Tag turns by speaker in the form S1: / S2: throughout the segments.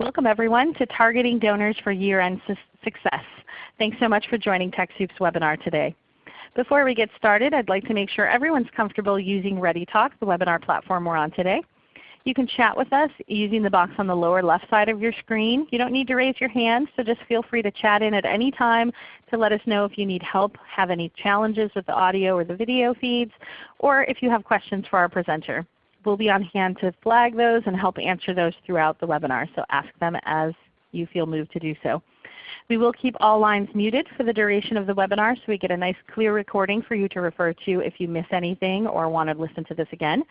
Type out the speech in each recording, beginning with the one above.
S1: Welcome everyone to Targeting Donors for Year-End Success. Thanks so much for joining TechSoup's webinar today. Before we get started, I'd like to make sure everyone's comfortable using ReadyTalk, the webinar platform we're on today. You can chat with us using the box on the lower left side of your screen. You don't need to raise your hand, so just feel free to chat in at any time to let us know if you need help, have any challenges with the audio or the video feeds, or if you have questions for our presenter we'll be on hand to flag those and help answer those throughout the webinar. So ask them as you feel moved to do so. We will keep all lines muted for the duration of the webinar so we get a nice clear recording for you to refer to if you miss anything or want to listen to this again.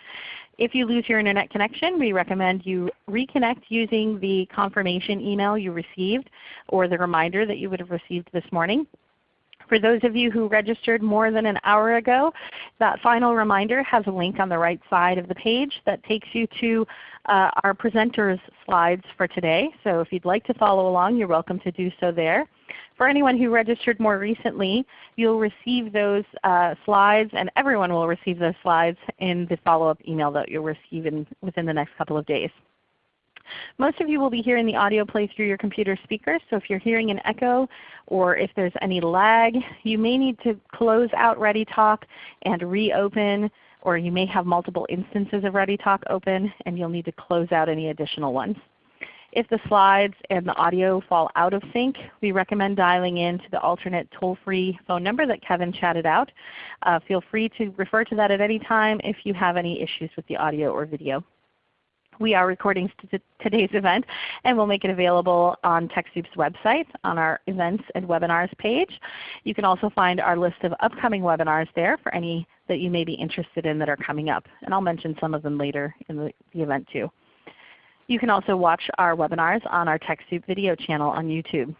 S1: If you lose your Internet connection, we recommend you reconnect using the confirmation email you received or the reminder that you would have received this morning. For those of you who registered more than an hour ago, that final reminder has a link on the right side of the page that takes you to uh, our presenters slides for today. So if you'd like to follow along, you're welcome to do so there. For anyone who registered more recently, you'll receive those uh, slides and everyone will receive those slides in the follow-up email that you'll receive in, within the next couple of days. Most of you will be hearing the audio play through your computer speakers, so if you're hearing an echo or if there's any lag, you may need to close out ReadyTalk and reopen, or you may have multiple instances of ReadyTalk open and you'll need to close out any additional ones. If the slides and the audio fall out of sync, we recommend dialing in to the alternate toll-free phone number that Kevin chatted out. Uh, feel free to refer to that at any time if you have any issues with the audio or video. We are recording today's event and we'll make it available on TechSoup's website on our Events and Webinars page. You can also find our list of upcoming webinars there for any that you may be interested in that are coming up. And I'll mention some of them later in the, event too. You can also watch our webinars on our TechSoup video channel on YouTube.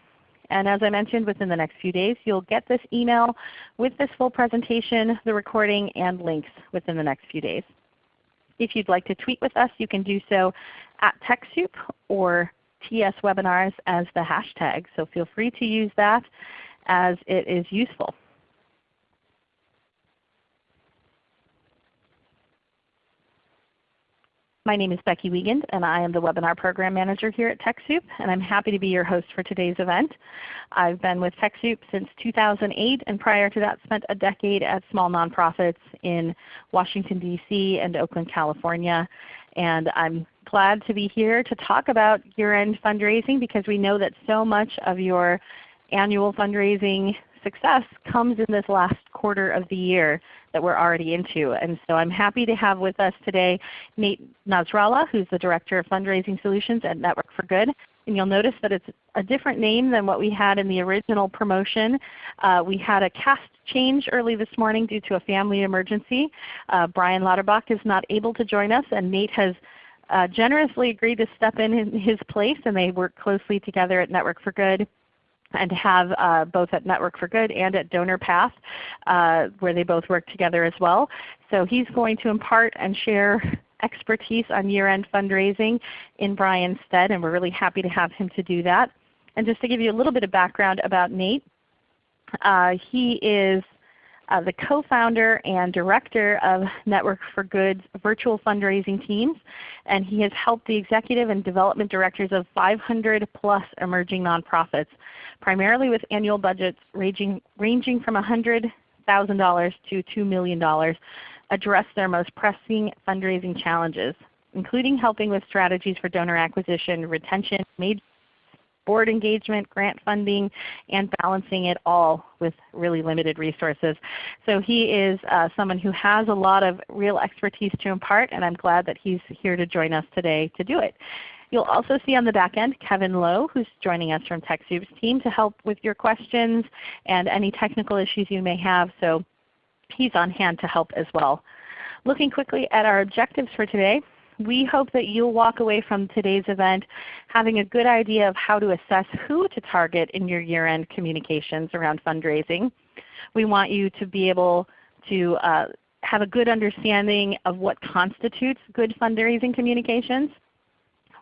S1: And as I mentioned, within the next few days you'll get this email with this full presentation, the recording, and links within the next few days. If you'd like to tweet with us, you can do so at TechSoup or TS Webinars as the hashtag. So feel free to use that as it is useful. My name is Becky Wiegand and I am the Webinar Program Manager here at TechSoup and I'm happy to be your host for today's event. I've been with TechSoup since 2008 and prior to that spent a decade at small nonprofits in Washington DC and Oakland, California. And I'm glad to be here to talk about year-end fundraising because we know that so much of your annual fundraising success comes in this last quarter of the year that we're already into. And so I'm happy to have with us today Nate Nasrallah, who's the Director of Fundraising Solutions at Network for Good. And you'll notice that it's a different name than what we had in the original promotion. Uh, we had a cast change early this morning due to a family emergency. Uh, Brian Lauterbach is not able to join us and Nate has uh, generously agreed to step in in his place and they work closely together at Network for Good and have uh, both at Network for Good and at DonorPath uh, where they both work together as well. So he's going to impart and share expertise on year-end fundraising in Brian's stead and we're really happy to have him to do that. And just to give you a little bit of background about Nate, uh, he is uh, the co-founder and director of Network for Good's virtual fundraising teams, and he has helped the executive and development directors of 500 plus emerging nonprofits, primarily with annual budgets ranging, ranging from $100,000 to $2 million, address their most pressing fundraising challenges, including helping with strategies for donor acquisition, retention, board engagement, grant funding, and balancing it all with really limited resources. So he is uh, someone who has a lot of real expertise to impart and I'm glad that he's here to join us today to do it. You'll also see on the back end Kevin Lowe who's joining us from TechSoup's team to help with your questions and any technical issues you may have. So he's on hand to help as well. Looking quickly at our objectives for today, we hope that you'll walk away from today's event having a good idea of how to assess who to target in your year-end communications around fundraising. We want you to be able to uh, have a good understanding of what constitutes good fundraising communications.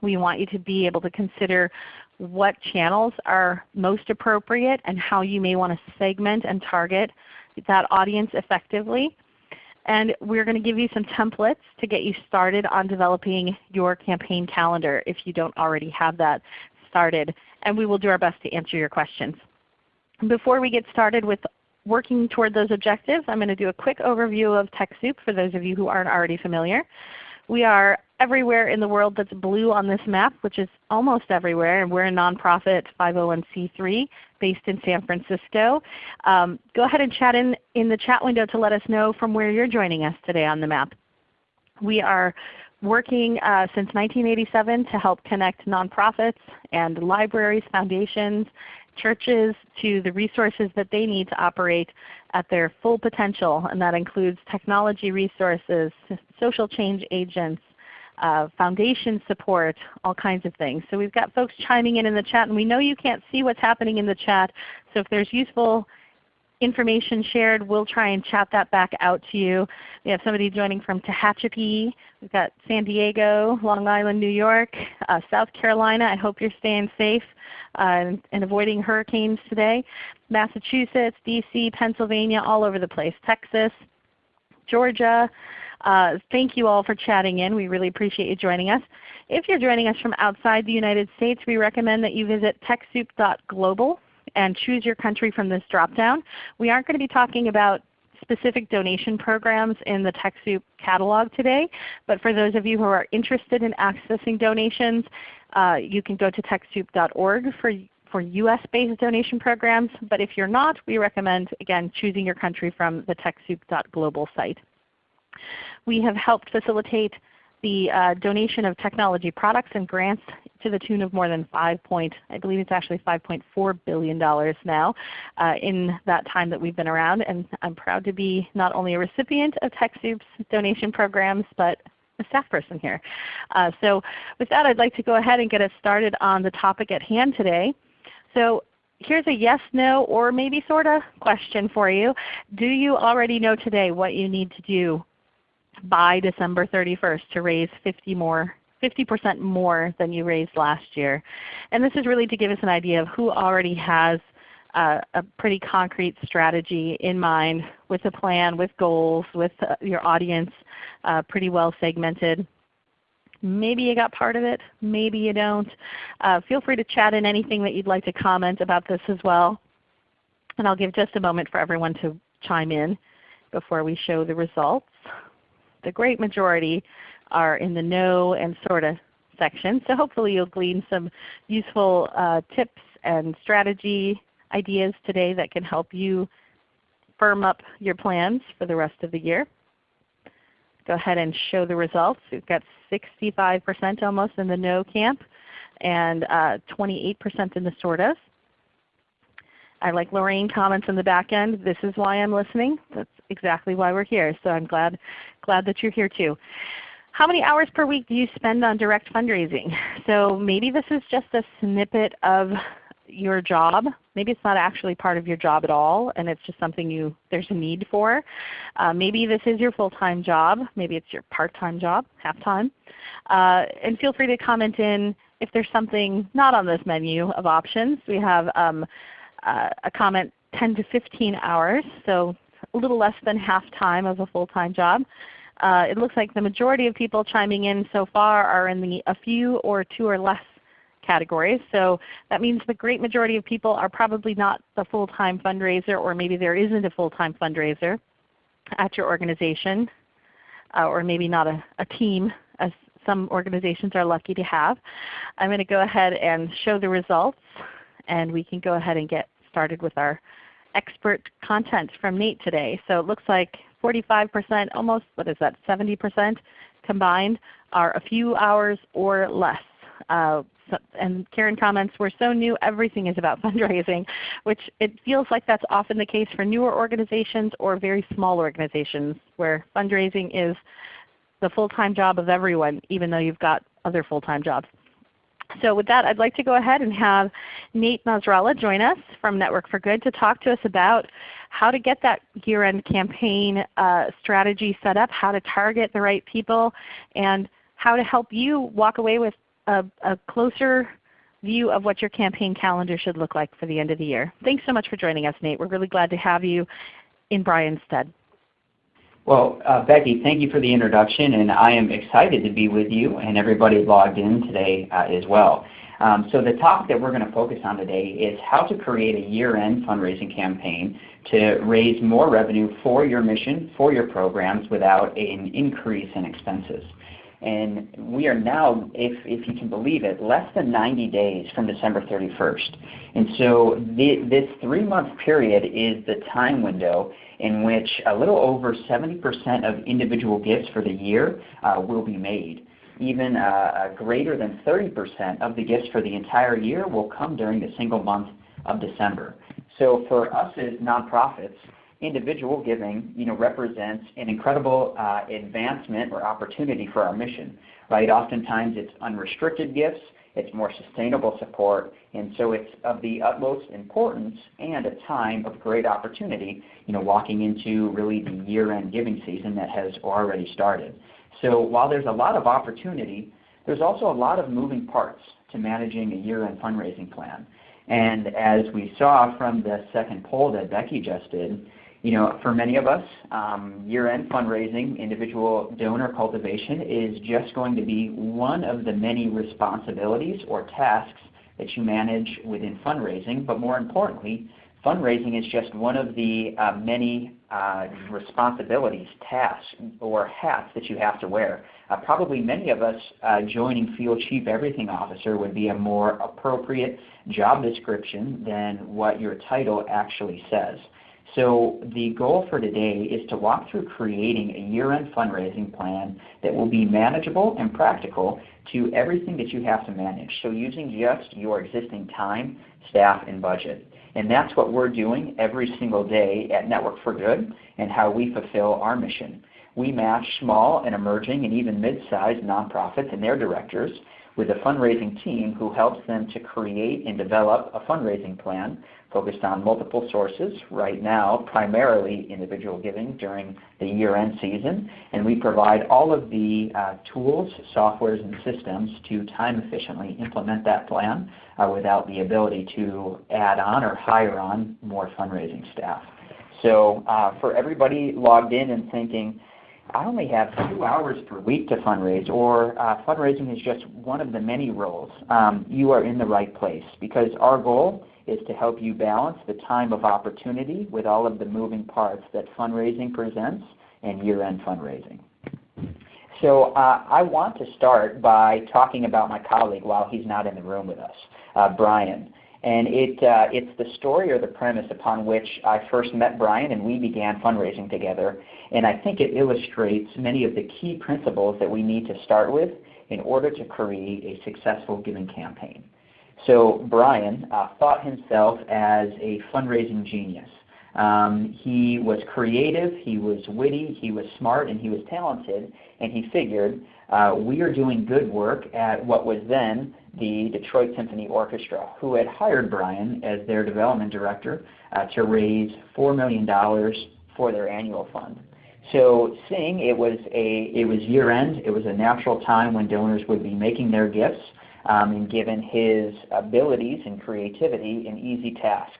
S1: We want you to be able to consider what channels are most appropriate and how you may want to segment and target that audience effectively. And we're going to give you some templates to get you started on developing your campaign calendar if you don't already have that started. And we will do our best to answer your questions. Before we get started with working toward those objectives, I'm going to do a quick overview of TechSoup for those of you who aren't already familiar. We are everywhere in the world that's blue on this map, which is almost everywhere. And we're a nonprofit 501c3 based in San Francisco. Um, go ahead and chat in, in the chat window to let us know from where you're joining us today on the map. We are working uh, since 1987 to help connect nonprofits and libraries, foundations, churches to the resources that they need to operate at their full potential. And that includes technology resources, social change agents, uh, foundation support, all kinds of things. So we've got folks chiming in in the chat, and we know you can't see what's happening in the chat. So if there's useful information shared, we'll try and chat that back out to you. We have somebody joining from Tehachapi. We've got San Diego, Long Island, New York, uh, South Carolina. I hope you're staying safe uh, and, and, avoiding hurricanes today. Massachusetts, DC, Pennsylvania, all over the place. Texas, Georgia. Uh, thank you all for chatting in. We really appreciate you joining us. If you're joining us from outside the United States, we recommend that you visit TechSoup.global and choose your country from this dropdown. We aren't going to be talking about specific donation programs in the TechSoup catalog today, but for those of you who are interested in accessing donations, uh, you can go to TechSoup.org for for US-based donation programs. But if you're not, we recommend, again, choosing your country from the TechSoup.global site. We have helped facilitate the uh, donation of technology products and grants to the tune of more than 5 point, I believe it's actually $5.4 billion now uh, in that time that we've been around. And I'm proud to be not only a recipient of TechSoup's donation programs, but a staff person here. Uh, so with that I'd like to go ahead and get us started on the topic at hand today. So here's a yes, no, or maybe sort of question for you. Do you already know today what you need to do by December 31st to raise 50 more 50% more than you raised last year. And this is really to give us an idea of who already has a pretty concrete strategy in mind with a plan, with goals, with uh, your audience uh, pretty well segmented. Maybe you got part of it, maybe you don't. Uh, feel free to chat in anything that you'd like to comment about this as well. And I'll give just a moment for everyone to chime in before we show the results the great majority are in the no and sort of section. So hopefully you'll glean some useful uh, tips and strategy ideas today that can help you firm up your plans for the rest of the year. Go ahead and show the results. We've got 65% almost in the no camp and 28% uh, in the sort of. I like Lorraine comments in the back end. This is why I'm listening. That's exactly why we're here. So I'm glad, glad that you're here too. How many hours per week do you spend on direct fundraising? So maybe this is just a snippet of your job. Maybe it's not actually part of your job at all and it's just something you there's a need for. Uh, maybe this is your full-time job. Maybe it's your part-time job, half-time. Uh, and feel free to comment in if there's something not on this menu of options. We have um, uh, a comment 10 to 15 hours, so a little less than half time of a full-time job. Uh, it looks like the majority of people chiming in so far are in the a few or two or less categories. So that means the great majority of people are probably not the full-time fundraiser or maybe there isn't a full-time fundraiser at your organization uh, or maybe not a, a team as some organizations are lucky to have. I'm going to go ahead and show the results and we can go ahead and get started with our expert content from Nate today. So it looks like 45%, almost what is that, 70% combined are a few hours or less. Uh, so, and Karen comments, we're so new, everything is about fundraising, which it feels like that's often the case for newer organizations or very small organizations where fundraising is the full-time job of everyone even though you've got other full-time jobs. So with that, I'd like to go ahead and have Nate Nasrallah join us from Network for Good to talk to us about how to get that year-end campaign uh, strategy set up, how to target the right people, and how to help you walk away with a, a closer view of what your campaign calendar should look like for the end of the year. Thanks so much for joining us, Nate. We're really glad to have you in Brian's stead.
S2: Well, uh, Becky, thank you for the introduction, and I am excited to be with you and everybody logged in today uh, as well. Um, so the topic that we're going to focus on today is how to create a year-end fundraising campaign to raise more revenue for your mission, for your programs, without an increase in expenses. And we are now, if, if you can believe it, less than 90 days from December 31st. And so the, this three-month period is the time window in which a little over 70% of individual gifts for the year uh, will be made. Even uh, greater than 30% of the gifts for the entire year will come during the single month of December. So for us as nonprofits, individual giving you know, represents an incredible uh, advancement or opportunity for our mission. Right? Oftentimes it's unrestricted gifts, it's more sustainable support, and so it's of the utmost importance and a time of great opportunity you know, walking into really the year-end giving season that has already started. So while there's a lot of opportunity, there's also a lot of moving parts to managing a year-end fundraising plan. And as we saw from the second poll that Becky just did, you know, for many of us, um, year-end fundraising, individual donor cultivation is just going to be one of the many responsibilities or tasks that you manage within fundraising. But more importantly, fundraising is just one of the uh, many uh, responsibilities, tasks, or hats that you have to wear. Uh, probably many of us uh, joining Field Chief Everything Officer would be a more appropriate job description than what your title actually says. So the goal for today is to walk through creating a year-end fundraising plan that will be manageable and practical to everything that you have to manage. So using just your existing time, staff, and budget. And that's what we're doing every single day at Network for Good and how we fulfill our mission. We match small and emerging and even mid-sized nonprofits and their directors with a fundraising team who helps them to create and develop a fundraising plan focused on multiple sources right now, primarily individual giving during the year-end season. And we provide all of the uh, tools, softwares, and systems to time efficiently implement that plan uh, without the ability to add on or hire on more fundraising staff. So uh, for everybody logged in and thinking, I only have two hours per week to fundraise, or uh, fundraising is just one of the many roles, um, you are in the right place because our goal is to help you balance the time of opportunity with all of the moving parts that fundraising presents and year-end fundraising. So uh, I want to start by talking about my colleague while he's not in the room with us, uh, Brian. And it, uh, it's the story or the premise upon which I first met Brian and we began fundraising together. And I think it illustrates many of the key principles that we need to start with in order to create a successful giving campaign. So Brian uh, thought himself as a fundraising genius. Um, he was creative, he was witty, he was smart, and he was talented, and he figured uh, we are doing good work at what was then the Detroit Symphony Orchestra, who had hired Brian as their development director uh, to raise $4 million for their annual fund. So seeing it was a it was year end, it was a natural time when donors would be making their gifts, um, and given his abilities and creativity, an easy task,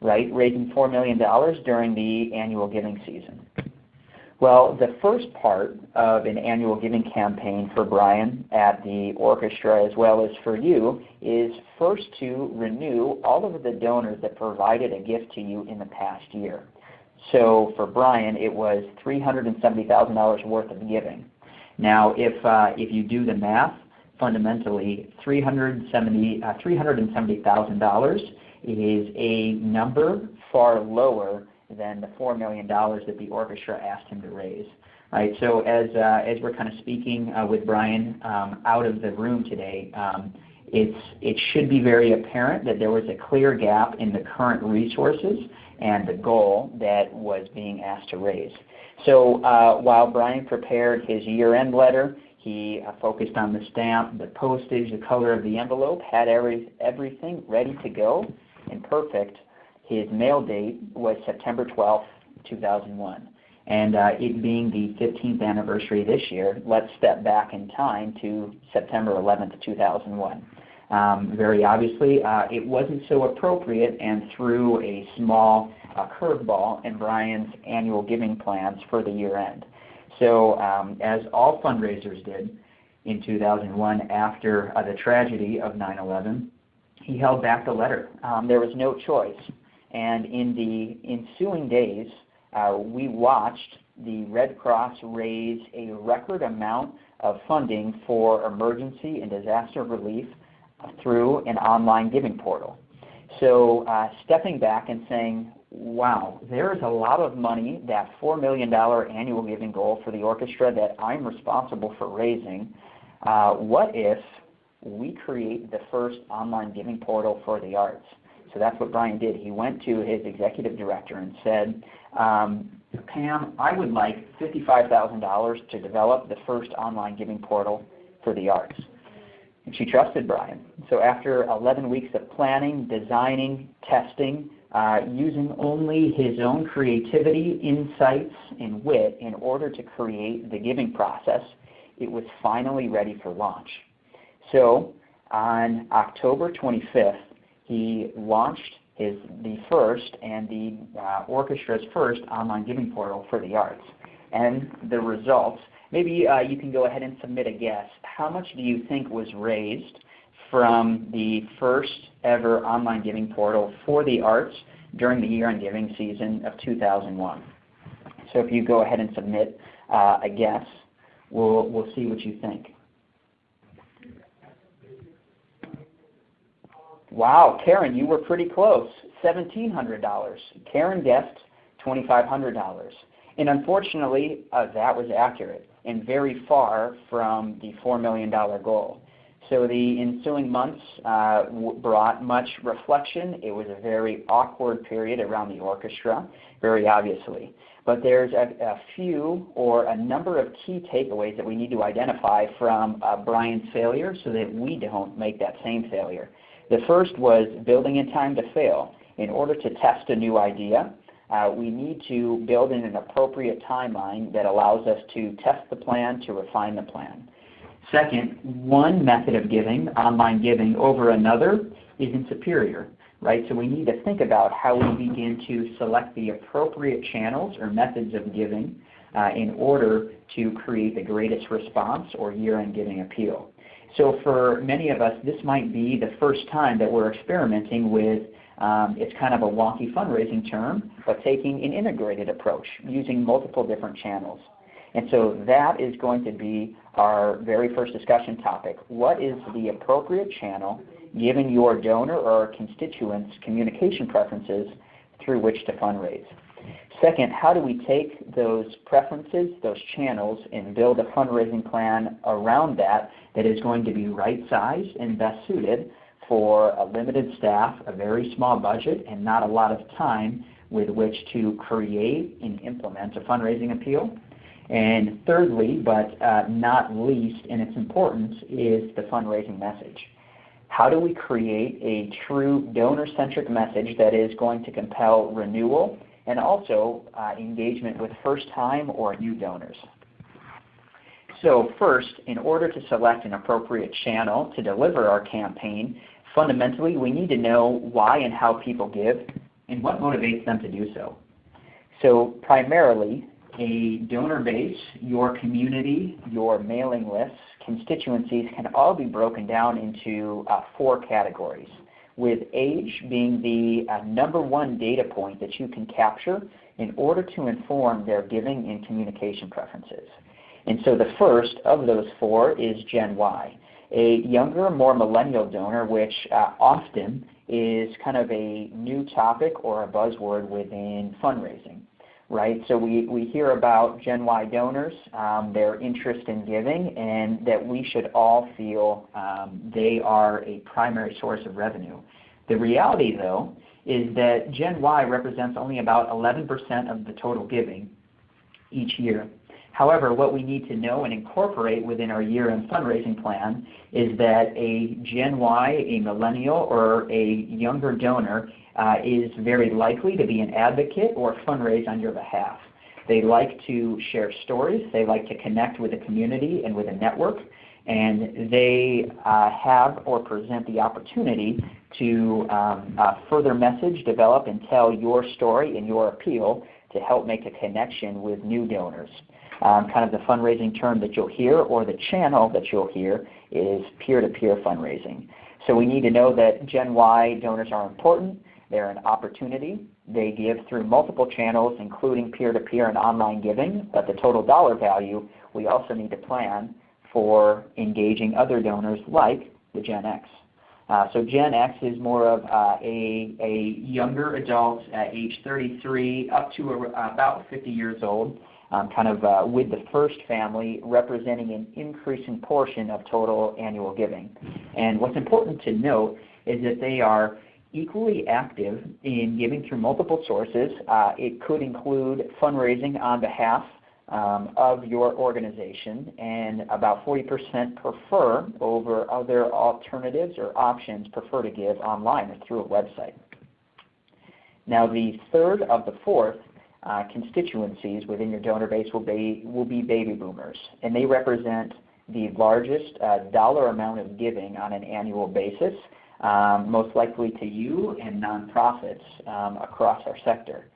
S2: right? Raising $4 million during the annual giving season. Well, the first part of an annual giving campaign for Brian at the orchestra as well as for you is first to renew all of the donors that provided a gift to you in the past year. So for Brian, it was $370,000 worth of giving. Now, if, uh, if you do the math, fundamentally $370,000 uh, $370, is a number far lower than the $4 million that the orchestra asked him to raise. Right, so as, uh, as we're kind of speaking uh, with Brian um, out of the room today, um, it's, it should be very apparent that there was a clear gap in the current resources and the goal that was being asked to raise. So uh, while Brian prepared his year-end letter, he uh, focused on the stamp, the postage, the color of the envelope, had every, everything ready to go and perfect his mail date was September 12, 2001. And uh, it being the 15th anniversary this year, let's step back in time to September 11th, 2001. Um, very obviously, uh, it wasn't so appropriate, and threw a small a curveball in Brian's annual giving plans for the year end. So um, as all fundraisers did in 2001 after uh, the tragedy of 9-11, he held back the letter. Um, there was no choice. And in the ensuing days, uh, we watched the Red Cross raise a record amount of funding for emergency and disaster relief through an online giving portal. So uh, stepping back and saying, wow, there is a lot of money, that $4 million annual giving goal for the orchestra that I'm responsible for raising. Uh, what if we create the first online giving portal for the arts? So that's what Brian did. He went to his executive director and said, um, Pam, I would like $55,000 to develop the first online giving portal for the arts. And she trusted Brian. So after 11 weeks of planning, designing, testing, uh, using only his own creativity, insights, and wit in order to create the giving process, it was finally ready for launch. So on October 25th, he launched his, the first and the uh, orchestra's first online giving portal for the arts. And the results, maybe uh, you can go ahead and submit a guess. How much do you think was raised from the first ever online giving portal for the arts during the year-end giving season of 2001? So if you go ahead and submit uh, a guess, we'll, we'll see what you think. Wow, Karen, you were pretty close. $1,700. Karen guessed $2,500. And unfortunately, uh, that was accurate and very far from the $4 million goal. So the ensuing months uh, brought much reflection. It was a very awkward period around the orchestra, very obviously. But there's a, a few or a number of key takeaways that we need to identify from uh, Brian's failure so that we don't make that same failure. The first was building in time to fail. In order to test a new idea, uh, we need to build in an appropriate timeline that allows us to test the plan, to refine the plan. Second, one method of giving, online giving, over another isn't superior. Right? So we need to think about how we begin to select the appropriate channels or methods of giving uh, in order to create the greatest response or year-end giving appeal. So for many of us, this might be the first time that we're experimenting with, um, it's kind of a wonky fundraising term, but taking an integrated approach, using multiple different channels. And so that is going to be our very first discussion topic. What is the appropriate channel given your donor or constituents' communication preferences through which to fundraise? Second, how do we take those preferences, those channels, and build a fundraising plan around that that is going to be right-sized and best suited for a limited staff, a very small budget, and not a lot of time with which to create and implement a fundraising appeal? And thirdly, but uh, not least in its importance, is the fundraising message. How do we create a true donor-centric message that is going to compel renewal and also uh, engagement with first-time or new donors. So first, in order to select an appropriate channel to deliver our campaign, fundamentally we need to know why and how people give and what motivates them to do so. So primarily, a donor base, your community, your mailing lists, constituencies can all be broken down into uh, four categories with age being the uh, number one data point that you can capture in order to inform their giving and communication preferences. And so the first of those four is Gen Y, a younger, more millennial donor, which uh, often is kind of a new topic or a buzzword within fundraising right? So we, we hear about Gen Y donors, um, their interest in giving, and that we should all feel um, they are a primary source of revenue. The reality, though, is that Gen Y represents only about 11% of the total giving each year. However, what we need to know and incorporate within our year-end fundraising plan is that a Gen Y, a millennial, or a younger donor uh, is very likely to be an advocate or fundraise on your behalf. They like to share stories. They like to connect with a community and with a network. and they uh, have or present the opportunity to um, uh, further message, develop, and tell your story and your appeal to help make a connection with new donors. Um, kind of the fundraising term that you'll hear or the channel that you'll hear is peer-to-peer -peer fundraising. So we need to know that Gen Y donors are important. They're an opportunity. They give through multiple channels including peer-to-peer -peer and online giving, but the total dollar value we also need to plan for engaging other donors like the Gen X. Uh, so Gen X is more of uh, a, a younger adult at age 33 up to a, about 50 years old, um, kind of uh, with the first family representing an increasing portion of total annual giving. And what's important to note is that they are equally active in giving through multiple sources. Uh, it could include fundraising on behalf um, of your organization, and about 40% prefer over other alternatives or options prefer to give online or through a website. Now the third of the fourth uh, constituencies within your donor base will be, will be baby boomers, and they represent the largest uh, dollar amount of giving on an annual basis, um, most likely to you and nonprofits um, across our sector.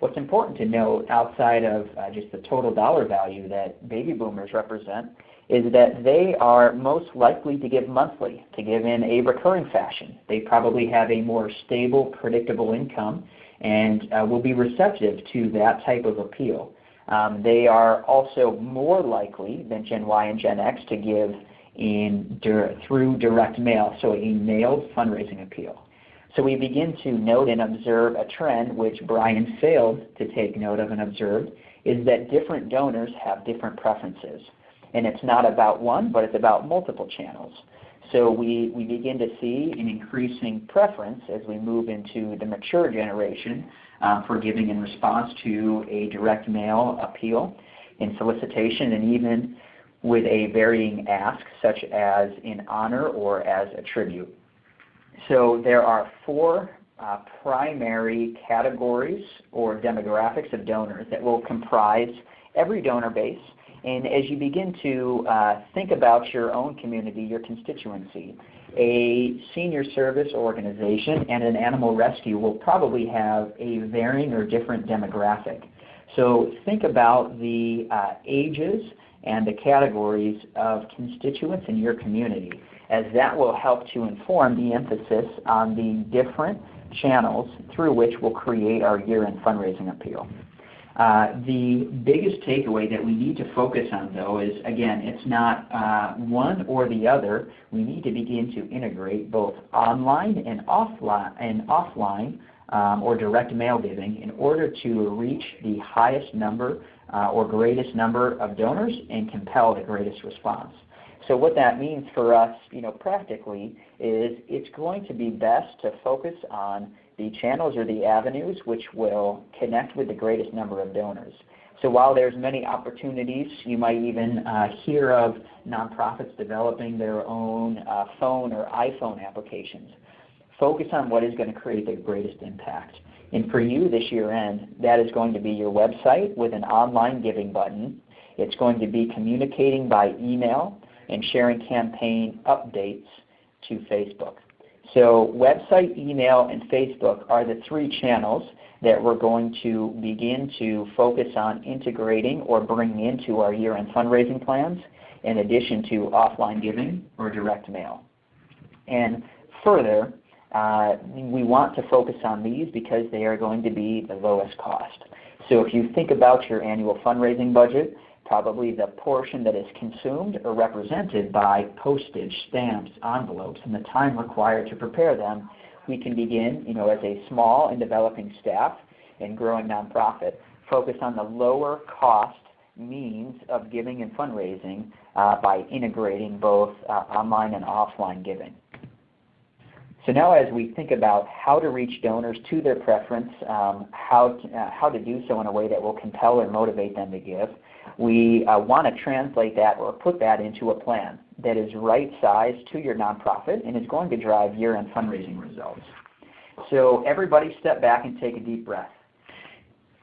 S2: What's important to note outside of uh, just the total dollar value that baby boomers represent is that they are most likely to give monthly, to give in a recurring fashion. They probably have a more stable, predictable income and uh, will be receptive to that type of appeal. Um, they are also more likely than Gen Y and Gen X to give in through direct mail, so a mailed fundraising appeal. So we begin to note and observe a trend which Brian failed to take note of and observed, is that different donors have different preferences. And it's not about one, but it's about multiple channels. So we, we begin to see an increasing preference as we move into the mature generation uh, for giving in response to a direct mail appeal in solicitation and even with a varying ask such as in honor or as a tribute. So there are four uh, primary categories or demographics of donors that will comprise every donor base. And as you begin to uh, think about your own community, your constituency, a senior service organization and an animal rescue will probably have a varying or different demographic. So think about the uh, ages and the categories of constituents in your community as that will help to inform the emphasis on the different channels through which we'll create our year-end fundraising appeal. Uh, the biggest takeaway that we need to focus on though is, again, it's not uh, one or the other. We need to begin to integrate both online and offline, and offline um, or direct mail giving in order to reach the highest number uh, or greatest number of donors and compel the greatest response. So what that means for us, you know, practically is it's going to be best to focus on the channels or the avenues which will connect with the greatest number of donors. So while there's many opportunities, you might even uh, hear of nonprofits developing their own uh, phone or iPhone applications. Focus on what is going to create the greatest impact. And for you this year end, that is going to be your website with an online giving button. It's going to be communicating by email and sharing campaign updates to Facebook. So website, email, and Facebook are the three channels that we're going to begin to focus on integrating or bringing into our year-end fundraising plans in addition to offline giving or direct mail. And further, uh, we want to focus on these because they are going to be the lowest cost. So if you think about your annual fundraising budget, probably the portion that is consumed or represented by postage, stamps, envelopes, and the time required to prepare them, we can begin, you know, as a small and developing staff and growing nonprofit, focus on the lower cost means of giving and fundraising uh, by integrating both uh, online and offline giving. So now as we think about how to reach donors to their preference, um, how, to, uh, how to do so in a way that will compel or motivate them to give, we uh, want to translate that or put that into a plan that is right-sized to your nonprofit and is going to drive year-end fundraising results. So everybody step back and take a deep breath.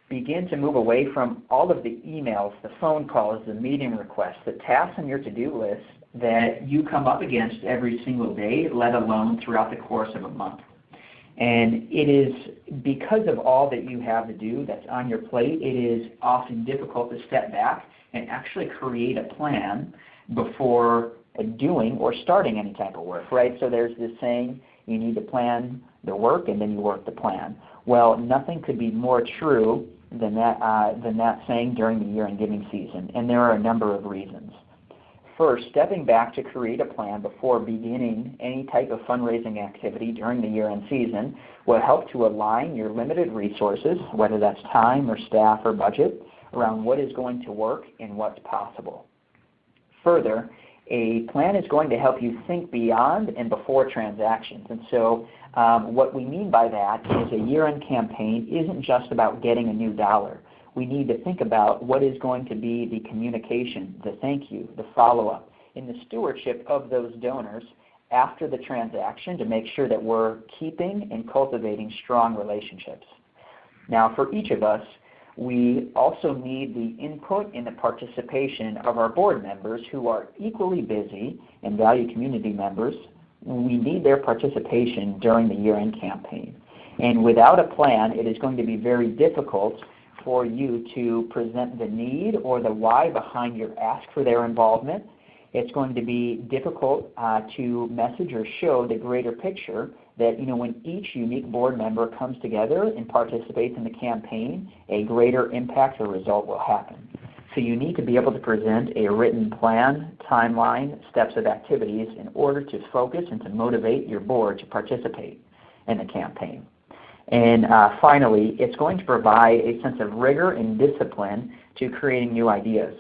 S2: Begin to move away from all of the emails, the phone calls, the meeting requests, the tasks on your to-do list that you come up against every single day, let alone throughout the course of a month. And it is because of all that you have to do that's on your plate, it is often difficult to step back and actually create a plan before doing or starting any type of work, right? So there's this saying, you need to plan the work and then you work the plan. Well, nothing could be more true than that, uh, than that saying during the year-end giving season, and there are a number of reasons. First, stepping back to create a plan before beginning any type of fundraising activity during the year-end season will help to align your limited resources, whether that's time or staff or budget, around what is going to work and what's possible. Further, a plan is going to help you think beyond and before transactions. And so um, what we mean by that is a year-end campaign isn't just about getting a new dollar we need to think about what is going to be the communication, the thank you, the follow-up, and the stewardship of those donors after the transaction to make sure that we're keeping and cultivating strong relationships. Now for each of us, we also need the input and the participation of our board members who are equally busy and value community members. We need their participation during the year-end campaign. And without a plan, it is going to be very difficult for you to present the need or the why behind your ask for their involvement. It's going to be difficult uh, to message or show the greater picture that you know, when each unique board member comes together and participates in the campaign, a greater impact or result will happen. So you need to be able to present a written plan, timeline, steps of activities in order to focus and to motivate your board to participate in the campaign. And uh, finally, it's going to provide a sense of rigor and discipline to creating new ideas.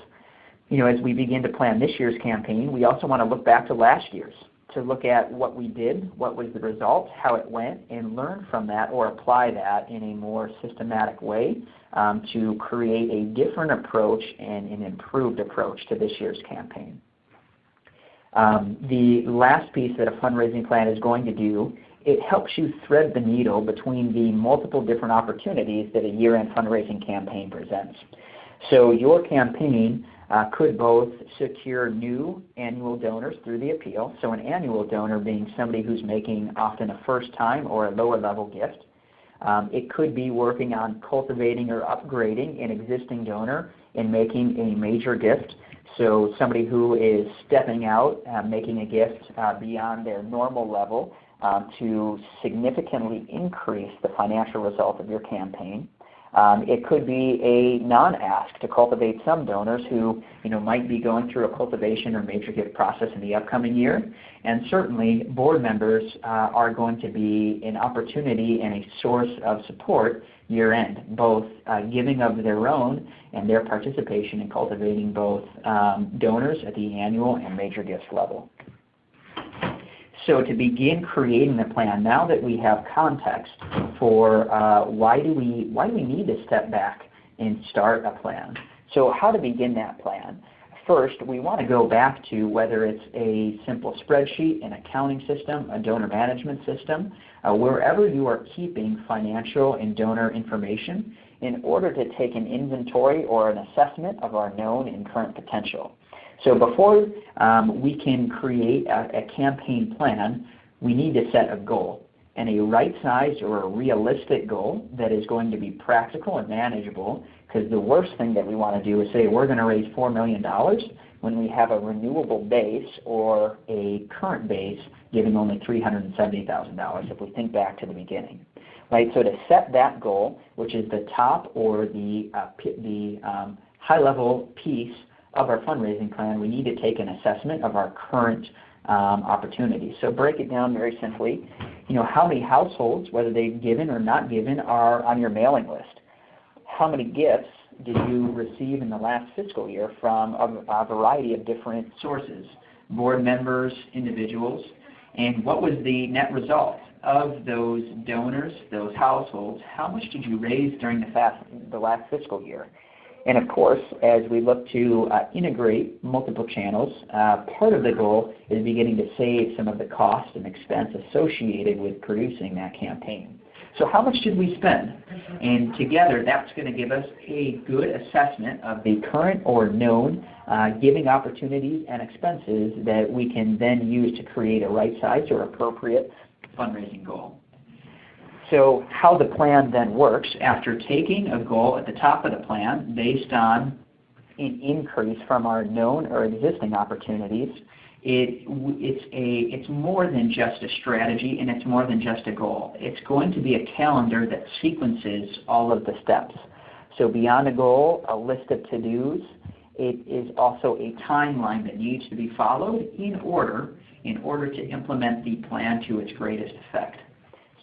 S2: You know, as we begin to plan this year's campaign, we also want to look back to last year's to look at what we did, what was the result, how it went, and learn from that or apply that in a more systematic way um, to create a different approach and an improved approach to this year's campaign. Um, the last piece that a fundraising plan is going to do it helps you thread the needle between the multiple different opportunities that a year-end fundraising campaign presents. So your campaign uh, could both secure new annual donors through the appeal, so an annual donor being somebody who's making often a first time or a lower level gift. Um, it could be working on cultivating or upgrading an existing donor and making a major gift. So somebody who is stepping out, uh, making a gift uh, beyond their normal level um, to significantly increase the financial result of your campaign. Um, it could be a non-ask to cultivate some donors who you know, might be going through a cultivation or major gift process in the upcoming year. And certainly board members uh, are going to be an opportunity and a source of support year end, both uh, giving of their own and their participation in cultivating both um, donors at the annual and major gifts level. So to begin creating the plan, now that we have context for uh, why, do we, why do we need to step back and start a plan? So how to begin that plan? First, we want to go back to whether it's a simple spreadsheet, an accounting system, a donor management system, uh, wherever you are keeping financial and donor information in order to take an inventory or an assessment of our known and current potential. So before um, we can create a, a campaign plan, we need to set a goal and a right-sized or a realistic goal that is going to be practical and manageable because the worst thing that we want to do is say we're going to raise $4 million when we have a renewable base or a current base giving only $370,000 if we think back to the beginning. Right, so to set that goal, which is the top or the, uh, the um, high-level piece of our fundraising plan, we need to take an assessment of our current um, opportunities. So break it down very simply. You know, how many households, whether they've given or not given, are on your mailing list? How many gifts did you receive in the last fiscal year from a, a variety of different sources, board members, individuals, and what was the net result of those donors, those households? How much did you raise during the, fast, the last fiscal year? And of course, as we look to uh, integrate multiple channels, uh, part of the goal is beginning to save some of the cost and expense associated with producing that campaign. So how much did we spend? And together, that's going to give us a good assessment of the current or known uh, giving opportunities and expenses that we can then use to create a right size or appropriate fundraising goal. So how the plan then works, after taking a goal at the top of the plan based on an increase from our known or existing opportunities, it, it's, a, it's more than just a strategy and it's more than just a goal. It's going to be a calendar that sequences all of the steps. So beyond a goal, a list of to-dos, it is also a timeline that needs to be followed in order in order to implement the plan to its greatest effect.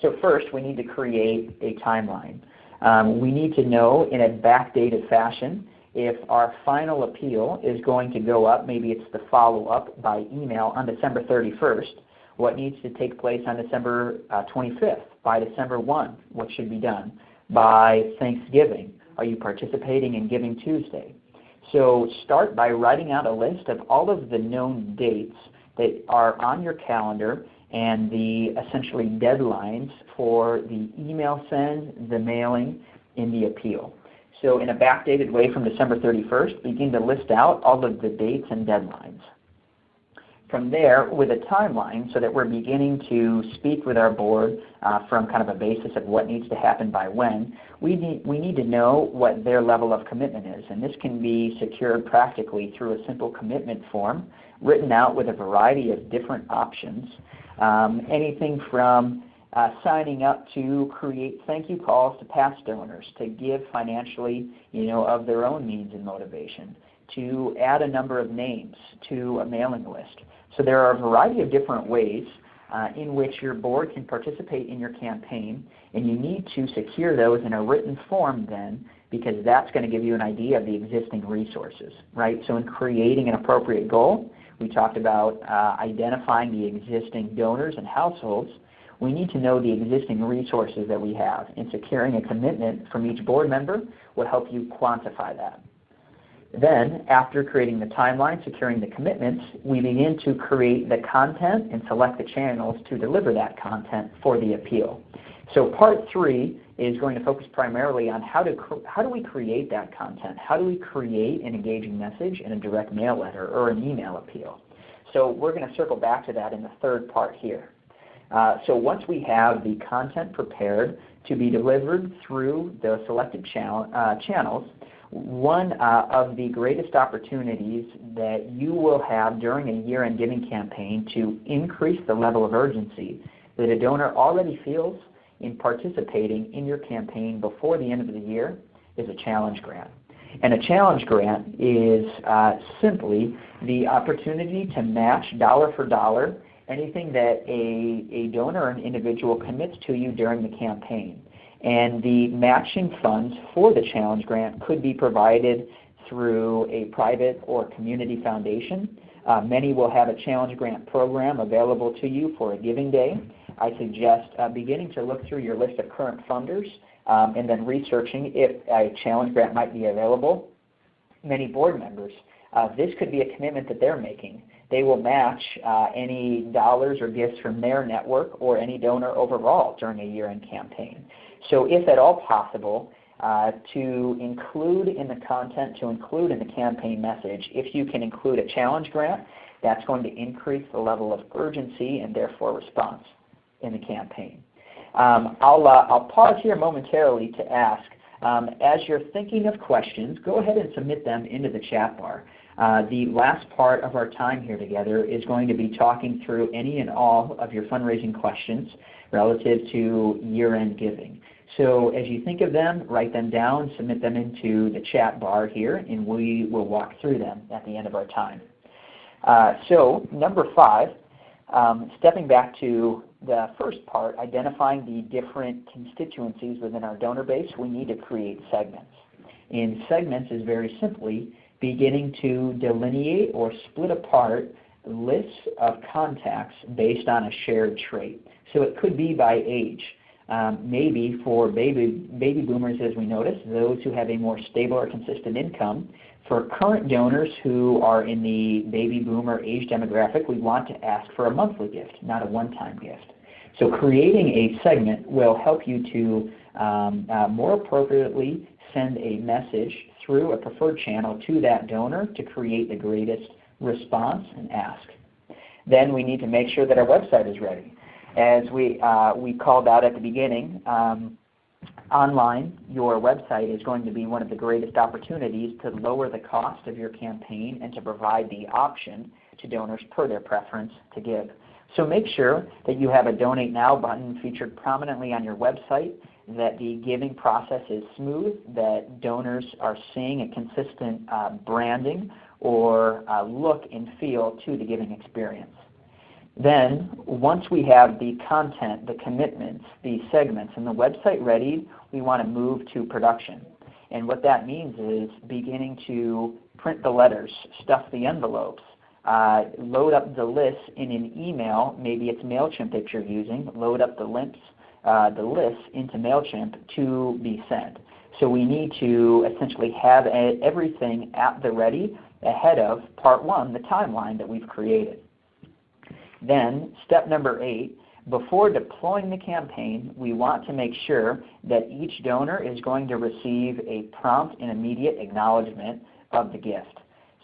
S2: So first, we need to create a timeline. Um, we need to know in a backdated fashion if our final appeal is going to go up, maybe it's the follow-up by email on December 31st, what needs to take place on December uh, 25th, by December 1, what should be done, by Thanksgiving, are you participating in Giving Tuesday? So start by writing out a list of all of the known dates that are on your calendar and the essentially deadlines for the email send, the mailing, and the appeal. So in a backdated way from December 31st, begin to list out all of the dates and deadlines. From there, with a timeline so that we're beginning to speak with our board uh, from kind of a basis of what needs to happen by when, we need, we need to know what their level of commitment is. And this can be secured practically through a simple commitment form written out with a variety of different options. Um, anything from uh, signing up to create thank you calls to past donors, to give financially you know, of their own means and motivation, to add a number of names to a mailing list. So there are a variety of different ways uh, in which your board can participate in your campaign, and you need to secure those in a written form then because that's going to give you an idea of the existing resources. right? So in creating an appropriate goal, we talked about uh, identifying the existing donors and households we need to know the existing resources that we have, and securing a commitment from each board member will help you quantify that. Then, after creating the timeline, securing the commitments, we begin to create the content and select the channels to deliver that content for the appeal. So part three is going to focus primarily on how, to how do we create that content? How do we create an engaging message in a direct mail letter or an email appeal? So we're going to circle back to that in the third part here. Uh, so once we have the content prepared to be delivered through the selected channel, uh, channels, one uh, of the greatest opportunities that you will have during a year-end giving campaign to increase the level of urgency that a donor already feels in participating in your campaign before the end of the year is a challenge grant. And a challenge grant is uh, simply the opportunity to match dollar for dollar anything that a, a donor or an individual commits to you during the campaign. And the matching funds for the challenge grant could be provided through a private or community foundation. Uh, many will have a challenge grant program available to you for a giving day. I suggest uh, beginning to look through your list of current funders um, and then researching if a challenge grant might be available. Many board members, uh, this could be a commitment that they're making they will match uh, any dollars or gifts from their network or any donor overall during a year-end campaign. So if at all possible, uh, to include in the content, to include in the campaign message, if you can include a challenge grant, that's going to increase the level of urgency and therefore response in the campaign. Um, I'll, uh, I'll pause here momentarily to ask, um, as you're thinking of questions, go ahead and submit them into the chat bar. Uh, the last part of our time here together is going to be talking through any and all of your fundraising questions relative to year-end giving. So as you think of them, write them down, submit them into the chat bar here, and we will walk through them at the end of our time. Uh, so number five, um, stepping back to the first part, identifying the different constituencies within our donor base, we need to create segments. And segments is very simply beginning to delineate or split apart lists of contacts based on a shared trait. So it could be by age. Um, maybe for baby, baby boomers, as we notice, those who have a more stable or consistent income. For current donors who are in the baby boomer age demographic, we want to ask for a monthly gift, not a one-time gift. So creating a segment will help you to um, uh, more appropriately send a message through a preferred channel to that donor to create the greatest response and ask. Then we need to make sure that our website is ready. As we, uh, we called out at the beginning, um, online, your website is going to be one of the greatest opportunities to lower the cost of your campaign and to provide the option to donors per their preference to give. So make sure that you have a Donate Now button featured prominently on your website, that the giving process is smooth, that donors are seeing a consistent uh, branding or uh, look and feel to the giving experience. Then, once we have the content, the commitments, the segments, and the website ready, we want to move to production. And what that means is beginning to print the letters, stuff the envelopes, uh, load up the lists in an email, maybe it's MailChimp that you're using, load up the links, uh, the lists into MailChimp to be sent. So we need to essentially have a, everything at the ready ahead of part one, the timeline that we've created. Then step number eight, before deploying the campaign, we want to make sure that each donor is going to receive a prompt and immediate acknowledgement of the gift.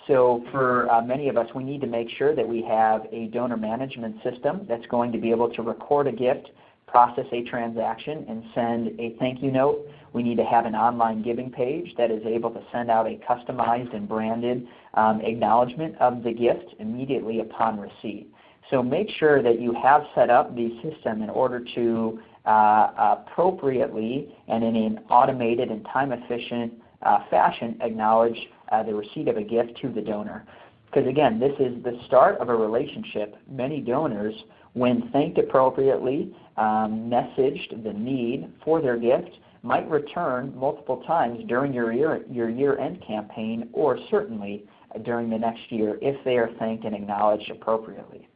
S2: So for uh, many of us, we need to make sure that we have a donor management system that's going to be able to record a gift, process a transaction, and send a thank you note. We need to have an online giving page that is able to send out a customized and branded um, acknowledgement of the gift immediately upon receipt. So make sure that you have set up the system in order to uh, appropriately and in an automated and time-efficient uh, fashion acknowledge uh, the receipt of a gift to the donor. Because again, this is the start of a relationship. Many donors, when thanked appropriately, um, messaged the need for their gift, might return multiple times during your year, your year-end campaign or certainly during the next year if they are thanked and acknowledged appropriately.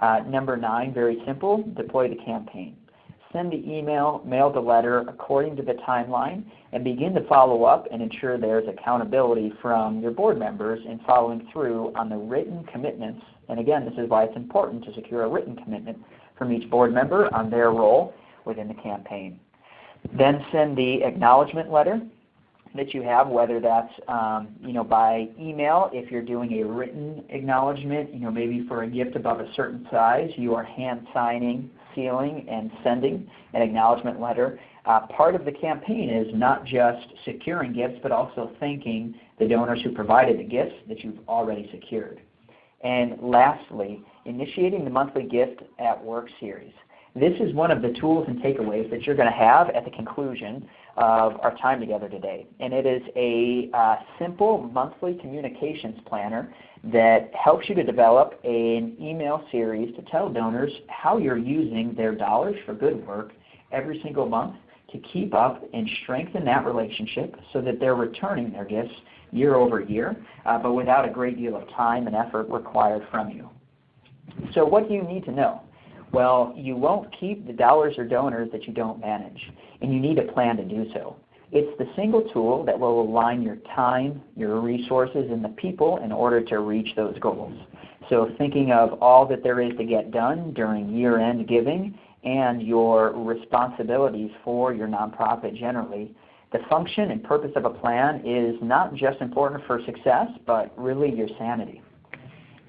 S2: Uh, number nine, very simple, deploy the campaign. Send the email, mail the letter according to the timeline, and begin to follow up and ensure there's accountability from your board members in following through on the written commitments. And again, this is why it's important to secure a written commitment from each board member on their role within the campaign. Then send the acknowledgement letter that you have, whether that's um, you know by email if you're doing a written acknowledgement, you know maybe for a gift above a certain size, you are hand signing, sealing, and sending an acknowledgement letter. Uh, part of the campaign is not just securing gifts, but also thanking the donors who provided the gifts that you've already secured. And lastly, initiating the monthly gift at work series. This is one of the tools and takeaways that you're going to have at the conclusion of our time together today. And it is a uh, simple monthly communications planner that helps you to develop an email series to tell donors how you're using their dollars for good work every single month to keep up and strengthen that relationship so that they're returning their gifts year over year, uh, but without a great deal of time and effort required from you. So what do you need to know? Well, you won't keep the dollars or donors that you don't manage, and you need a plan to do so. It's the single tool that will align your time, your resources, and the people in order to reach those goals. So thinking of all that there is to get done during year-end giving and your responsibilities for your nonprofit generally, the function and purpose of a plan is not just important for success, but really your sanity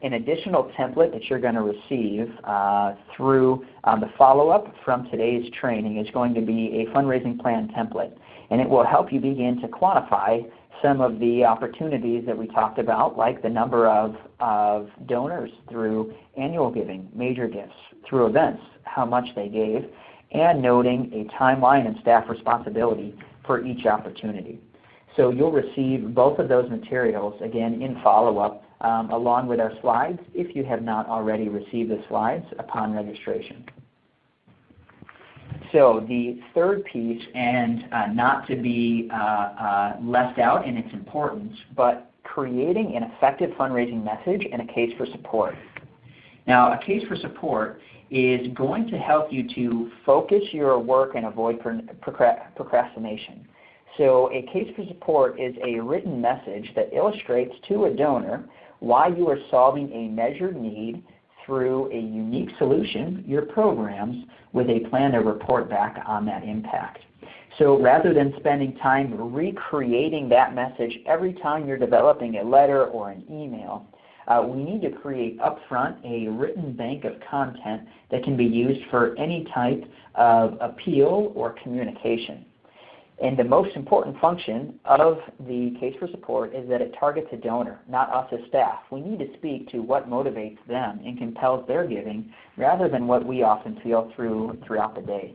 S2: an additional template that you're going to receive uh, through um, the follow-up from today's training is going to be a fundraising plan template. And it will help you begin to quantify some of the opportunities that we talked about, like the number of, of donors through annual giving, major gifts, through events, how much they gave, and noting a timeline and staff responsibility for each opportunity. So you'll receive both of those materials, again, in follow-up um, along with our slides if you have not already received the slides upon registration. So the third piece, and uh, not to be uh, uh, left out in its importance, but creating an effective fundraising message and a case for support. Now a case for support is going to help you to focus your work and avoid procrastination. So a case for support is a written message that illustrates to a donor why you are solving a measured need through a unique solution, your programs, with a plan to report back on that impact. So rather than spending time recreating that message every time you're developing a letter or an email, uh, we need to create upfront a written bank of content that can be used for any type of appeal or communication. And the most important function of the case for support is that it targets a donor, not us as staff. We need to speak to what motivates them and compels their giving rather than what we often feel through, throughout the day.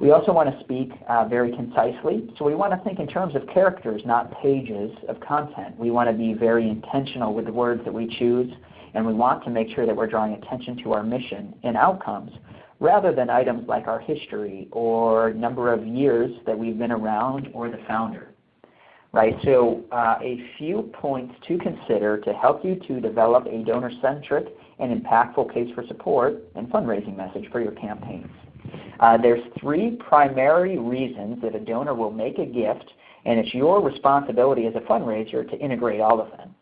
S2: We also want to speak uh, very concisely, so we want to think in terms of characters, not pages of content. We want to be very intentional with the words that we choose, and we want to make sure that we're drawing attention to our mission and outcomes rather than items like our history or number of years that we've been around or the founder. Right, so uh, a few points to consider to help you to develop a donor-centric and impactful case for support and fundraising message for your campaigns. Uh, there's three primary reasons that a donor will make a gift, and it's your responsibility as a fundraiser to integrate all of them.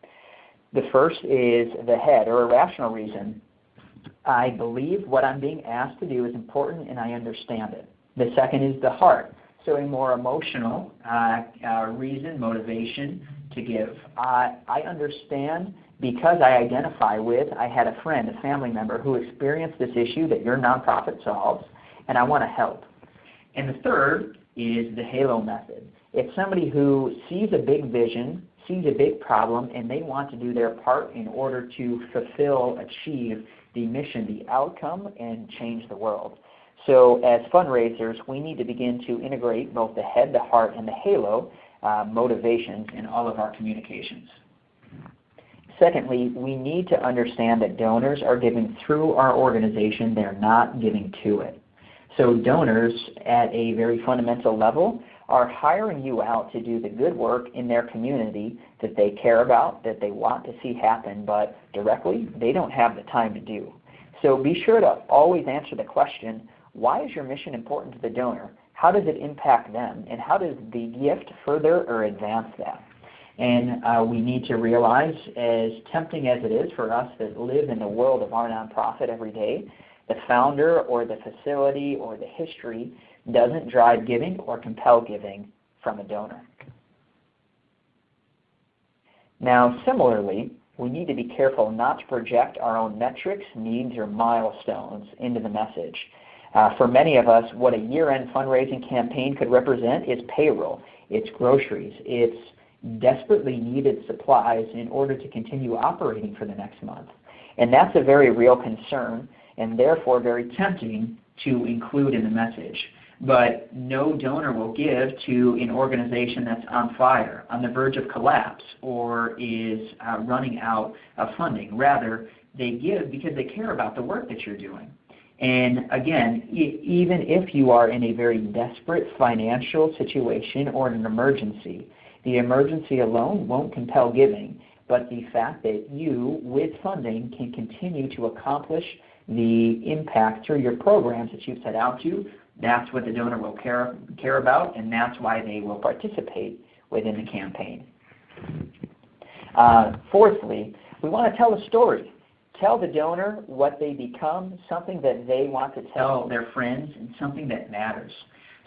S2: The first is the head, or a rational reason. I believe what I'm being asked to do is important and I understand it. The second is the heart, so a more emotional uh, uh, reason, motivation to give. I understand because I identify with, I had a friend, a family member who experienced this issue that your nonprofit solves, and I want to help. And the third is the halo method. It's somebody who sees a big vision, sees a big problem, and they want to do their part in order to fulfill, achieve the mission, the outcome, and change the world. So as fundraisers, we need to begin to integrate both the head, the heart, and the halo uh, motivations in all of our communications. Secondly, we need to understand that donors are giving through our organization. They're not giving to it. So donors at a very fundamental level are hiring you out to do the good work in their community that they care about, that they want to see happen, but directly they don't have the time to do. So be sure to always answer the question, why is your mission important to the donor? How does it impact them? And how does the gift further or advance that? And uh, we need to realize, as tempting as it is for us that live in the world of our nonprofit every day, the founder or the facility or the history doesn't drive giving or compel giving from a donor. Now similarly, we need to be careful not to project our own metrics, needs, or milestones into the message. Uh, for many of us, what a year-end fundraising campaign could represent is payroll, it's groceries, it's desperately needed supplies in order to continue operating for the next month. And that's a very real concern and therefore very tempting to include in the message. But no donor will give to an organization that's on fire, on the verge of collapse, or is uh, running out of funding. Rather, they give because they care about the work that you're doing. And again, even if you are in a very desperate financial situation or in an emergency, the emergency alone won't compel giving, but the fact that you, with funding, can continue to accomplish the impact through your programs that you've set out to, that's what the donor will care, care about, and that's why they will participate within the campaign. Uh, fourthly, we want to tell a story. Tell the donor what they become, something that they want to tell their friends, and something that matters.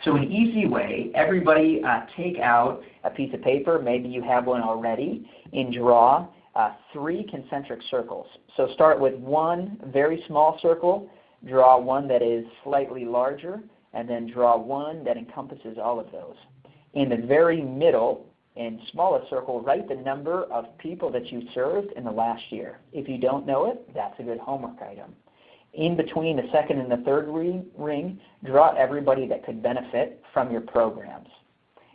S2: So an easy way, everybody uh, take out a piece of paper, maybe you have one already, and draw uh, three concentric circles. So start with one very small circle, draw one that is slightly larger, and then draw one that encompasses all of those. In the very middle and smallest circle, write the number of people that you served in the last year. If you don't know it, that's a good homework item. In between the second and the third ring, draw everybody that could benefit from your programs.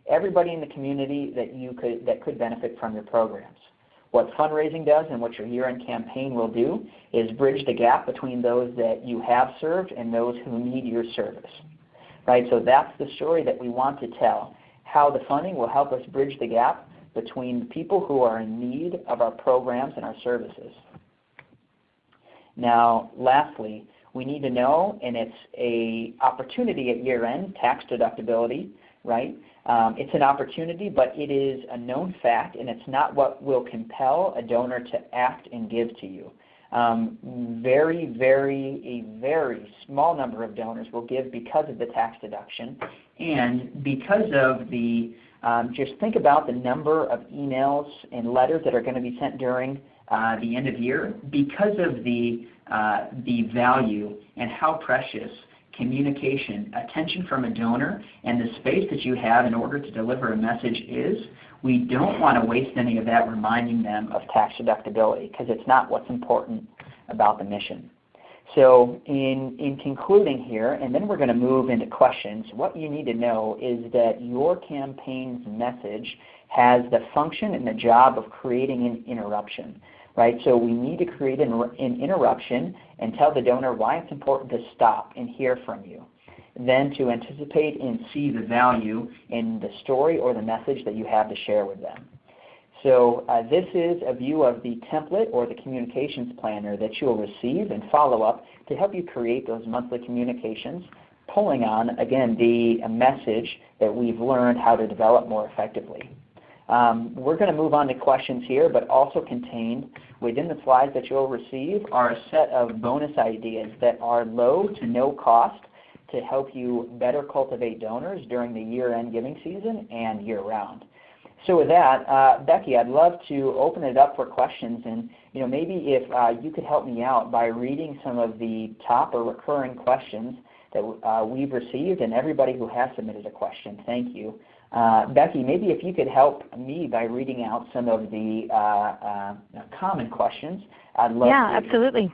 S2: Everybody in the community that, you could, that could benefit from your programs. What fundraising does and what your year-end campaign will do is bridge the gap between those that you have served and those who need your service. Right? So that's the story that we want to tell, how the funding will help us bridge the gap between people who are in need of our programs and our services. Now, lastly, we need to know, and it's a opportunity at year-end, tax deductibility, right? Um, it's an opportunity, but it is a known fact, and it's not what will compel a donor to act and give to you. Um, very, very, a very small number of donors will give because of the tax deduction. And because of the, um, just think about the number of emails and letters that are going to be sent during uh, the end of year. Because of the, uh, the value and how precious communication, attention from a donor, and the space that you have in order to deliver a message is, we don't want to waste any of that reminding them of tax deductibility because it's not what's important about the mission. So in, in concluding here, and then we're going to move into questions, what you need to know is that your campaign's message has the function and the job of creating an interruption. Right? So we need to create an, an interruption and tell the donor why it's important to stop and hear from you then to anticipate and see the value in the story or the message that you have to share with them. So uh, this is a view of the template or the communications planner that you'll receive and follow up to help you create those monthly communications, pulling on, again, the message that we've learned how to develop more effectively. Um, we're going to move on to questions here, but also contained within the slides that you'll receive are a set of bonus ideas that are low to no cost to help you better cultivate donors during the year-end giving season and year-round. So with that, uh, Becky, I'd love to open it up for questions, and you know maybe if uh, you could help me out by reading some of the top or recurring questions that uh, we've received, and everybody who has submitted a question, thank you. Uh, Becky, maybe if you could help me by reading out some of the uh, uh, common questions, I'd love
S1: yeah,
S2: to.
S1: Yeah, absolutely.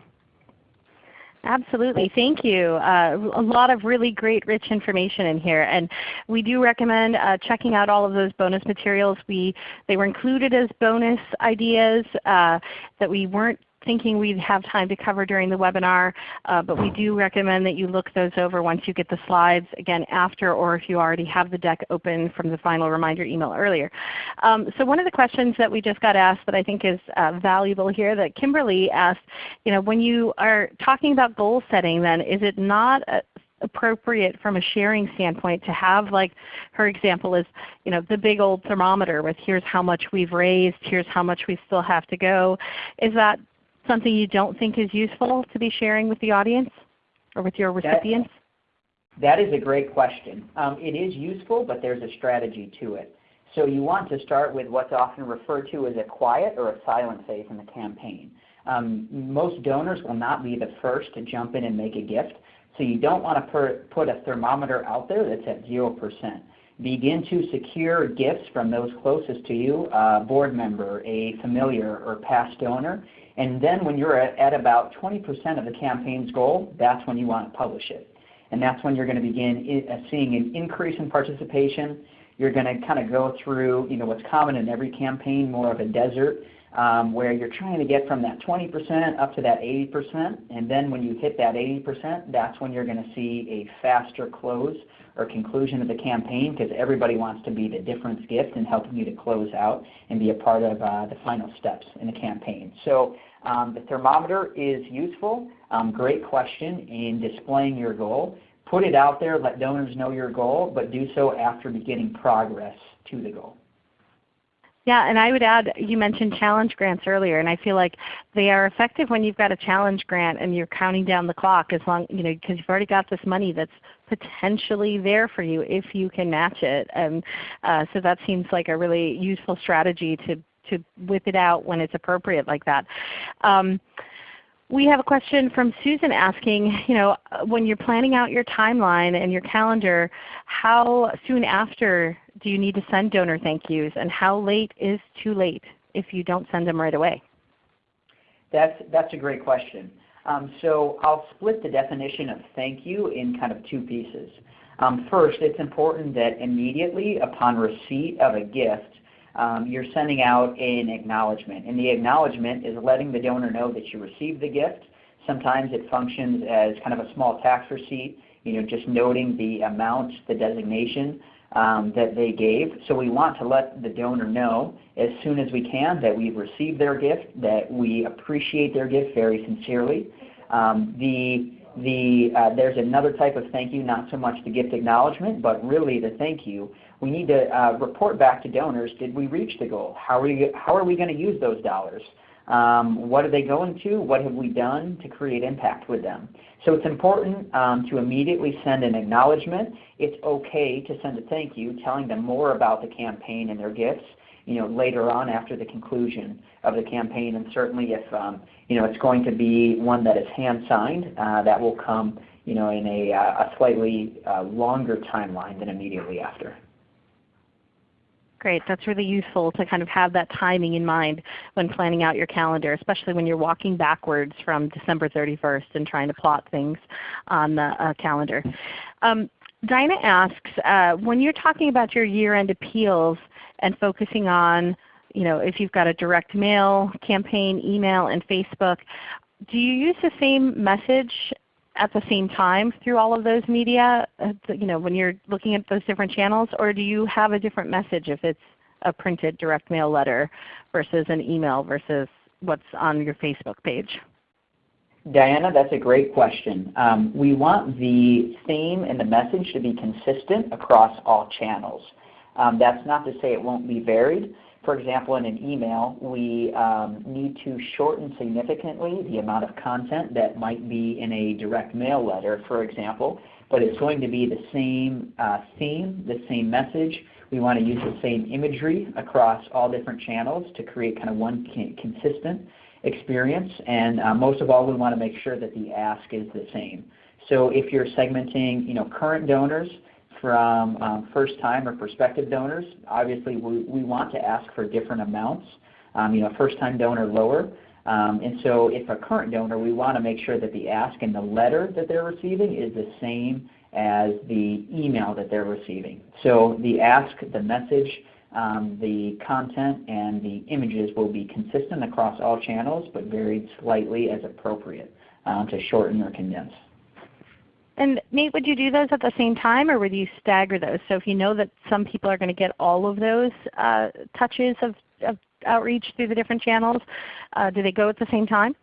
S1: Absolutely. Thank you. Uh, a lot of really great rich information in here. And we do recommend uh, checking out all of those bonus materials. We, they were included as bonus ideas uh, that we weren't thinking we'd have time to cover during the webinar, uh, but we do recommend that you look those over once you get the slides, again after or if you already have the deck open from the final reminder email earlier. Um, so one of the questions that we just got asked that I think is uh, valuable here that Kimberly asked, you know, when you are talking about goal setting then, is it not a, appropriate from a sharing standpoint to have like her example is you know the big old thermometer with here's how much we've raised, here's how much we still have to go. Is that something you don't think is useful to be sharing with the audience or with your recipients?
S2: That, that is a great question. Um, it is useful, but there's a strategy to it. So you want to start with what's often referred to as a quiet or a silent phase in the campaign. Um, most donors will not be the first to jump in and make a gift, so you don't want to put a thermometer out there that's at 0%. Begin to secure gifts from those closest to you, a board member, a familiar, or past donor, and then when you're at, about 20% of the campaign's goal, that's when you want to publish it. And that's when you're going to begin uh, seeing an increase in participation. You're going to kind of go through you know, what's common in every campaign, more of a desert, um, where you're trying to get from that 20% up to that 80%. And then when you hit that 80%, that's when you're going to see a faster close or conclusion of the campaign because everybody wants to be the difference gift in helping you to close out and be a part of uh, the final steps in the campaign. So um, the thermometer is useful. Um, great question in displaying your goal. Put it out there, let donors know your goal, but do so after beginning progress to the goal.
S1: Yeah, and I would add, you mentioned challenge grants earlier, and I feel like they are effective when you've got a challenge grant and you're counting down the clock as long, you know, because you've already got this money that's potentially there for you if you can match it. And uh, so that seems like a really useful strategy to to whip it out when it's appropriate like that. Um, we have a question from Susan asking, you know, when you're planning out your timeline and your calendar, how soon after do you need to send donor thank yous and how late is too late if you don't send them right away?
S2: That's, that's a great question. Um, so I'll split the definition of thank you in kind of two pieces. Um, first, it's important that immediately upon receipt of a gift, um, you're sending out an acknowledgement. And the acknowledgement is letting the donor know that you received the gift. Sometimes it functions as kind of a small tax receipt, you know, just noting the amount, the designation um, that they gave. So we want to let the donor know as soon as we can that we've received their gift, that we appreciate their gift very sincerely. Um, the the, uh, there's another type of thank you, not so much the gift acknowledgement, but really the thank you we need to uh, report back to donors, did we reach the goal? How are we, how are we going to use those dollars? Um, what are they going to? What have we done to create impact with them? So it's important um, to immediately send an acknowledgement. It's okay to send a thank you telling them more about the campaign and their gifts you know, later on after the conclusion of the campaign. And certainly if um, you know, it's going to be one that is hand-signed, uh, that will come you know, in a, uh, a slightly uh, longer timeline than immediately after.
S1: Great. That's really useful to kind of have that timing in mind when planning out your calendar, especially when you're walking backwards from December 31st and trying to plot things on the uh, calendar. Um, Diana asks, uh, when you're talking about your year-end appeals and focusing on you know, if you've got a direct mail campaign, email, and Facebook, do you use the same message at the same time through all of those media, uh, you know, when you're looking at those different channels, or do you have a different message if it's a printed direct mail letter versus an email versus what's on your Facebook page?
S2: Diana, that's a great question. Um, we want the theme and the message to be consistent across all channels. Um, that's not to say it won't be varied, for example, in an email, we um, need to shorten significantly the amount of content that might be in a direct mail letter, for example, but it's going to be the same uh, theme, the same message. We want to use the same imagery across all different channels to create kind of one consistent experience. And uh, most of all, we want to make sure that the ask is the same. So if you're segmenting you know, current donors, from um, first-time or prospective donors. Obviously, we, we want to ask for different amounts. Um, you know, first-time donor lower. Um, and so if a current donor, we want to make sure that the ask and the letter that they're receiving is the same as the email that they're receiving. So the ask, the message, um, the content, and the images will be consistent across all channels, but varied slightly as appropriate um, to shorten or condense.
S1: And Nate, would you do those at the same time or would you stagger those? So if you know that some people are going to get all of those uh, touches of, of, outreach through the different channels, uh, do they go at the same time?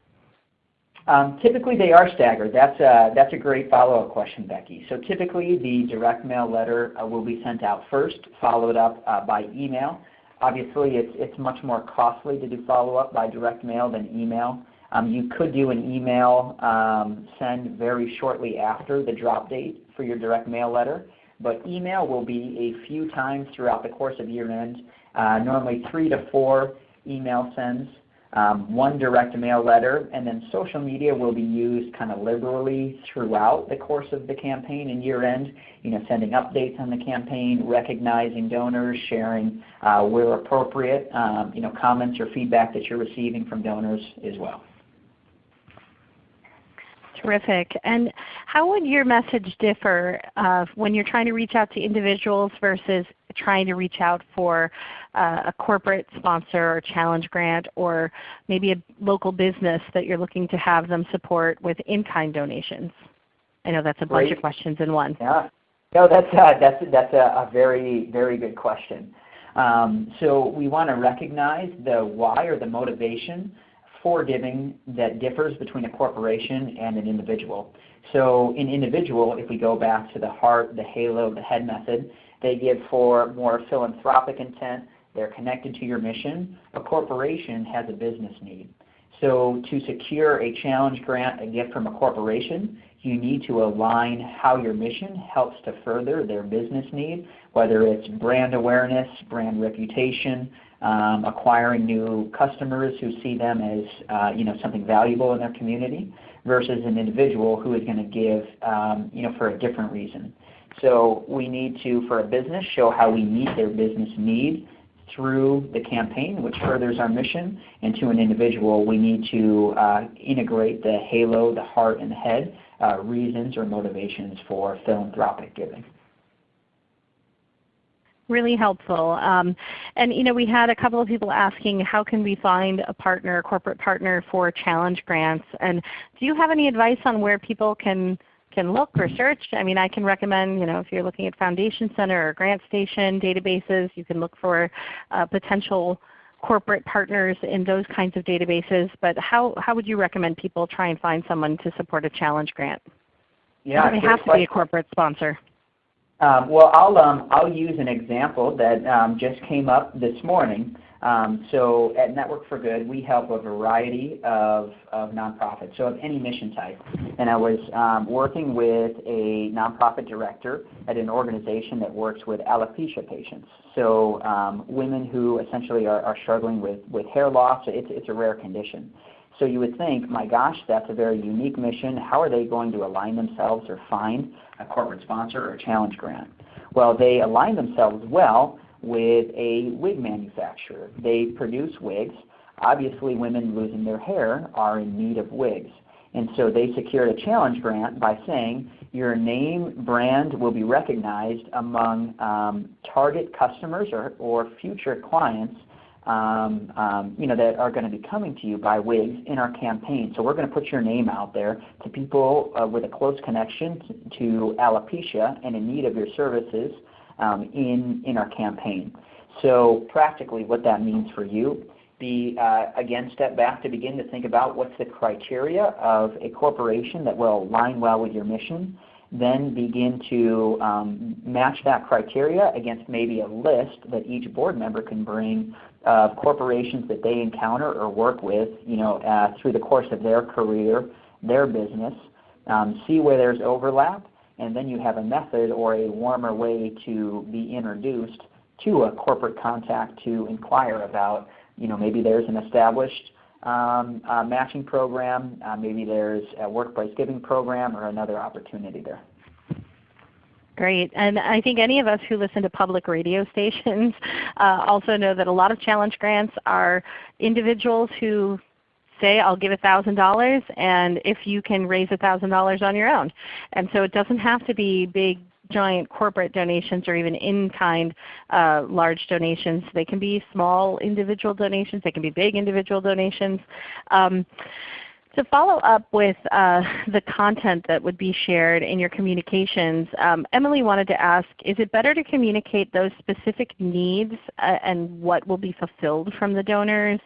S2: Um, typically they are staggered. That's a, that's a great follow-up question, Becky. So typically the direct mail letter uh, will be sent out first, followed up uh, by email. Obviously it's, it's much more costly to do follow-up by direct mail than email. Um, you could do an email um, send very shortly after the drop date for your direct mail letter, but email will be a few times throughout the course of year end, uh, normally three to four email sends, um, one direct mail letter, and then social media will be used kind of liberally throughout the course of the campaign and year end, you know, sending updates on the campaign, recognizing donors, sharing uh, where appropriate, um, you know, comments or feedback that you're receiving from donors as well.
S1: Terrific. And how would your message differ uh, when you're trying to reach out to individuals versus trying to reach out for uh, a corporate sponsor or challenge grant or maybe a local business that you're looking to have them support with in-kind donations? I know that's a bunch of questions in one.
S2: Yeah. No, that's, uh, that's, that's a, a, very, very good question. Um, so we want to recognize the why or the motivation for giving that differs between a corporation and an individual. So an individual, if we go back to the heart, the halo, the head method, they give for more philanthropic intent. They're connected to your mission. A corporation has a business need. So to secure a challenge grant, a gift from a corporation, you need to align how your mission helps to further their business need, whether it's brand awareness, brand reputation, um, acquiring new customers who see them as uh, you know, something valuable in their community versus an individual who is going to give um, you know, for a different reason. So we need to, for a business, show how we meet their business need through the campaign, which furthers our mission. And to an individual, we need to uh, integrate the halo, the heart, and the head uh, reasons or motivations for philanthropic giving
S1: really helpful. Um, and you know, we had a couple of people asking how can we find a partner, a corporate partner for challenge grants. And do you have any advice on where people can can look or search? I mean, I can recommend, you know, if you're looking at Foundation Center or GrantStation databases, you can look for uh, potential corporate partners in those kinds of databases. But how, how would you recommend people try and find someone to support a challenge grant?
S2: Yeah,
S1: it have to be a corporate sponsor.
S2: Um, well, I'll, um, I'll use an example that um, just came up this morning. Um, so at Network for Good, we help a variety of, of nonprofits, so of any mission type. And I was um, working with a nonprofit director at an organization that works with alopecia patients. So um, women who essentially are, are struggling with, with hair loss, it's, it's a rare condition. So you would think, my gosh, that's a very unique mission. How are they going to align themselves or find a corporate sponsor or a challenge grant? Well, they align themselves well with a wig manufacturer. They produce wigs. Obviously, women losing their hair are in need of wigs. And so they secured a challenge grant by saying your name brand will be recognized among um, target customers or, or future clients um, um, you know, that are going to be coming to you by wigs in our campaign. So we're going to put your name out there to people uh, with a close connection to, alopecia and in need of your services um, in, in our campaign. So practically what that means for you, be uh, again step back to begin to think about what's the criteria of a corporation that will align well with your mission. Then begin to um, match that criteria against maybe a list that each board member can bring of corporations that they encounter or work with you know, uh, through the course of their career, their business, um, see where there's overlap, and then you have a method or a warmer way to be introduced to a corporate contact to inquire about, you know, maybe there's an established um, uh, matching program, uh, maybe there's a workplace giving program or another opportunity there.
S1: Great. And I think any of us who listen to public radio stations uh, also know that a lot of challenge grants are individuals who say I'll give $1,000 and if you can raise $1,000 on your own. And so it doesn't have to be big giant corporate donations or even in-kind uh, large donations. They can be small individual donations. They can be big individual donations. Um, to follow up with uh, the content that would be shared in your communications, um, Emily wanted to ask, is it better to communicate those specific needs uh, and what will be fulfilled from the donors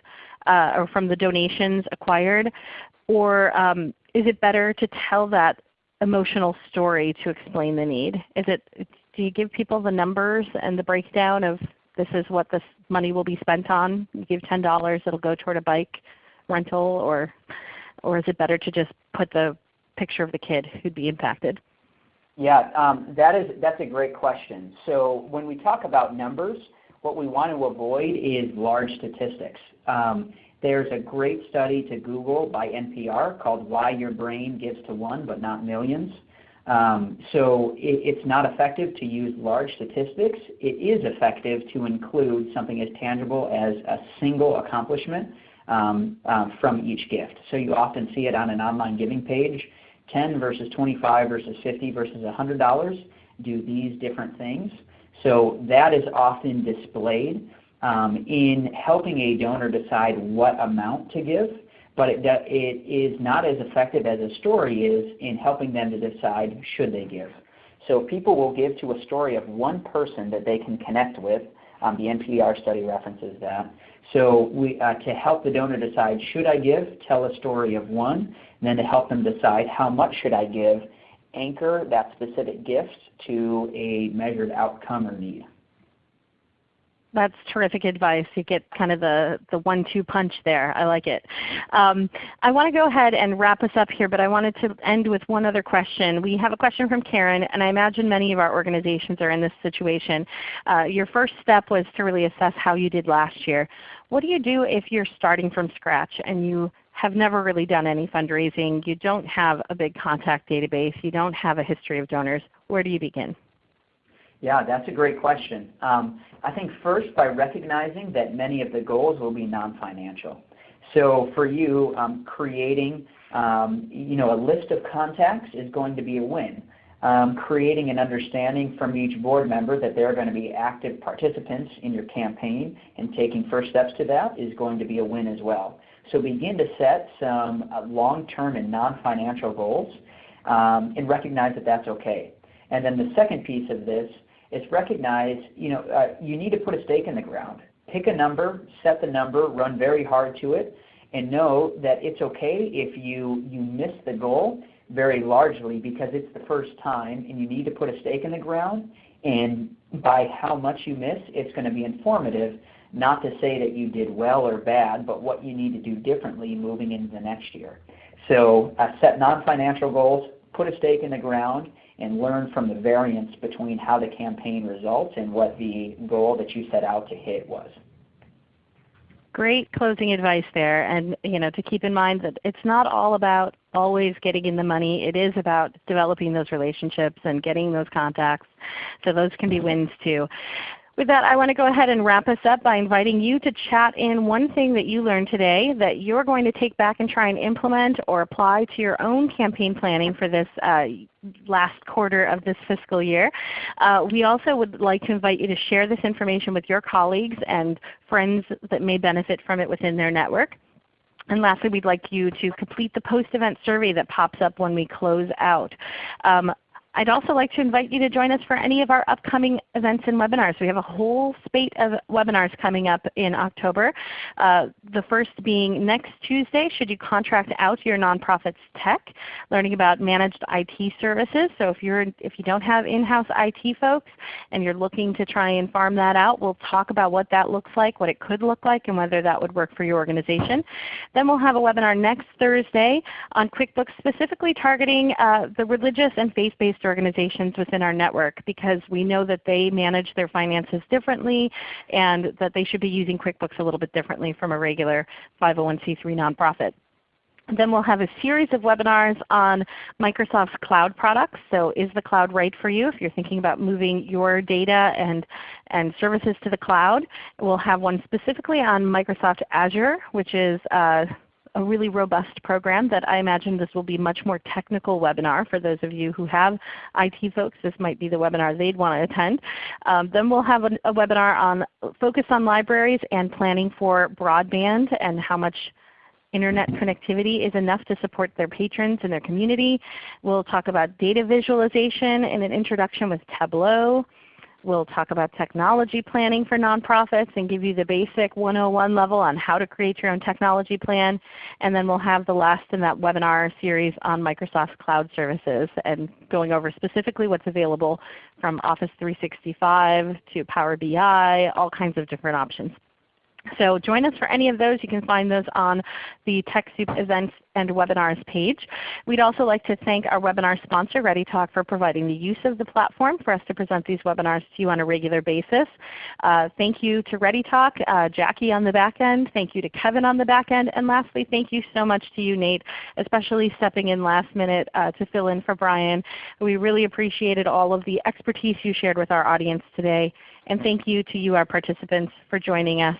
S1: uh, or from the donations acquired? Or um, is it better to tell that emotional story to explain the need? Is it, do you give people the numbers and the breakdown of this is what this money will be spent on? You give $10, it will go toward a bike rental or or is it better to just put the picture of the kid who'd be impacted?
S2: Yeah, um, that is, that's a great question. So when we talk about numbers, what we want to avoid is large statistics. Um, there's a great study to Google by NPR called Why Your Brain Gives to One But Not Millions. Um, so it, it's not effective to use large statistics. It is effective to include something as tangible as a single accomplishment um, uh, from each gift. So you often see it on an online giving page, 10 versus 25 versus 50 versus $100 do these different things. So that is often displayed um, in helping a donor decide what amount to give, but it, it is not as effective as a story is in helping them to decide should they give. So people will give to a story of one person that they can connect with. Um, the NPR study references that. So we, uh, to help the donor decide, should I give, tell a story of one, and then to help them decide how much should I give, anchor that specific gift to a measured outcome or need.
S1: That's terrific advice. You get kind of the, the one-two punch there. I like it. Um, I want to go ahead and wrap us up here, but I wanted to end with one other question. We have a question from Karen, and I imagine many of our organizations are in this situation. Uh, your first step was to really assess how you did last year. What do you do if you're starting from scratch and you have never really done any fundraising, you don't have a big contact database, you don't have a history of donors? Where do you begin?
S2: Yeah, that's a great question. Um, I think first by recognizing that many of the goals will be non-financial. So for you, um, creating um, you know, a list of contacts is going to be a win. Um, creating an understanding from each board member that they're going to be active participants in your campaign and taking first steps to that is going to be a win as well. So begin to set some uh, long-term and non-financial goals um, and recognize that that's okay. And then the second piece of this is recognize, you know, uh, you need to put a stake in the ground. Pick a number, set the number, run very hard to it, and know that it's okay if you, you miss the goal very largely because it's the first time and you need to put a stake in the ground and by how much you miss, it's going to be informative not to say that you did well or bad, but what you need to do differently moving into the next year. So uh, set non-financial goals, put a stake in the ground, and learn from the variance between how the campaign results and what the goal that you set out to hit was.
S1: Great closing advice there, and you know to keep in mind that it's not all about always getting in the money. It is about developing those relationships and getting those contacts. So those can be wins too. With that, I want to go ahead and wrap us up by inviting you to chat in one thing that you learned today that you're going to take back and try and implement or apply to your own campaign planning for this uh, last quarter of this fiscal year. Uh, we also would like to invite you to share this information with your colleagues and friends that may benefit from it within their network. And lastly, we'd like you to complete the post-event survey that pops up when we close out. Um, I'd also like to invite you to join us for any of our upcoming events and webinars. We have a whole spate of webinars coming up in October. Uh, the first being next Tuesday, should you contract out your nonprofit's tech, learning about managed IT services. So if, you're, if you don't have in-house IT folks and you're looking to try and farm that out, we'll talk about what that looks like, what it could look like, and whether that would work for your organization. Then we'll have a webinar next Thursday on QuickBooks specifically targeting uh, the religious and faith-based organizations within our network because we know that they manage their finances differently and that they should be using QuickBooks a little bit differently from a regular 501c3 nonprofit. Then we'll have a series of webinars on Microsoft's cloud products. So is the cloud right for you if you're thinking about moving your data and, and services to the cloud? We'll have one specifically on Microsoft Azure, which is uh, a really robust program that I imagine this will be much more technical webinar for those of you who have IT folks. This might be the webinar they'd want to attend. Um, then we'll have a, a webinar on focus on libraries and planning for broadband and how much Internet connectivity is enough to support their patrons and their community. We'll talk about data visualization and an introduction with Tableau. We'll talk about technology planning for nonprofits and give you the basic 101 level on how to create your own technology plan. And then we'll have the last in that webinar series on Microsoft Cloud Services and going over specifically what's available from Office 365 to Power BI, all kinds of different options. So join us for any of those. You can find those on the TechSoup events and webinars page. We'd also like to thank our webinar sponsor, ReadyTalk, for providing the use of the platform for us to present these webinars to you on a regular basis. Uh, thank you to ReadyTalk, uh, Jackie on the back end. Thank you to Kevin on the back end. And lastly, thank you so much to you, Nate, especially stepping in last minute uh, to fill in for Brian. We really appreciated all of the expertise you shared with our audience today. And thank you to you, our participants, for joining us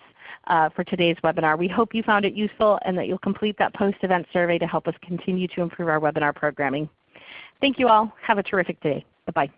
S1: uh, for today's webinar. We hope you found it useful and that you'll complete that post-event survey to help us continue to improve our webinar programming. Thank you all. Have a terrific day. Bye-bye.